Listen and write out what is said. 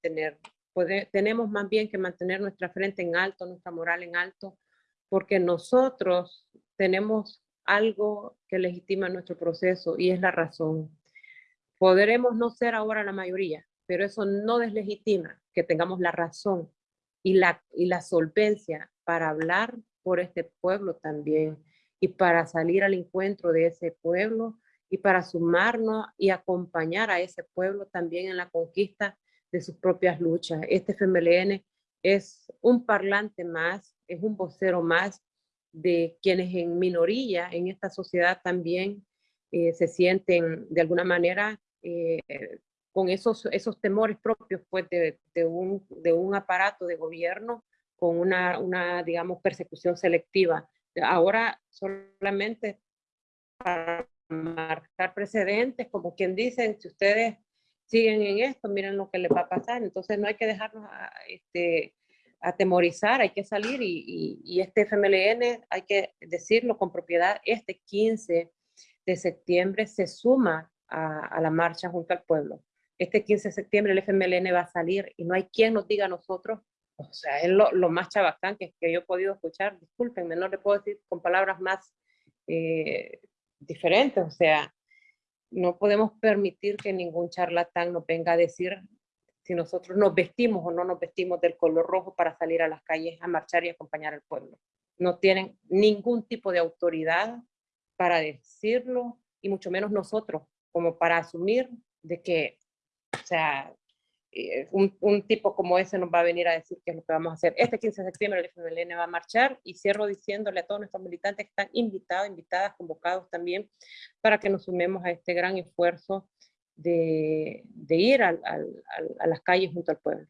tener. tenemos más bien que mantener nuestra frente en alto, nuestra moral en alto, porque nosotros tenemos algo que legitima nuestro proceso y es la razón. Podremos no ser ahora la mayoría, pero eso no deslegitima que tengamos la razón y la, y la solvencia para hablar por este pueblo también y para salir al encuentro de ese pueblo y para sumarnos y acompañar a ese pueblo también en la conquista de sus propias luchas. Este FMLN es un parlante más, es un vocero más de quienes en minoría en esta sociedad también eh, se sienten de alguna manera eh, con esos, esos temores propios pues, de, de, un, de un aparato de gobierno con una, una, digamos, persecución selectiva. Ahora solamente para marcar precedentes, como quien dicen, si ustedes siguen en esto, miren lo que les va a pasar. Entonces no hay que dejarnos a, este, atemorizar, hay que salir y, y, este FMLN, hay que decirlo con propiedad, este 15 de septiembre se suma a, a, la marcha junto al pueblo. Este 15 de septiembre el FMLN va a salir y no hay quien nos diga a nosotros, o sea, es lo, lo más chabacán que, que, yo he podido escuchar, discúlpenme, no le puedo decir con palabras más eh, diferentes, o sea, no podemos permitir que ningún charlatán nos venga a decir si nosotros nos vestimos o no nos vestimos del color rojo para salir a las calles a marchar y acompañar al pueblo. No tienen ningún tipo de autoridad para decirlo y mucho menos nosotros como para asumir de que, o sea, un, un, tipo como ese nos va a venir a decir qué es lo que vamos a hacer. Este 15 de septiembre el FMLN va a marchar y cierro diciéndole a todos nuestros militantes que están invitados, invitadas, convocados también para que nos sumemos a este gran esfuerzo de, de ir a las calles junto al pueblo.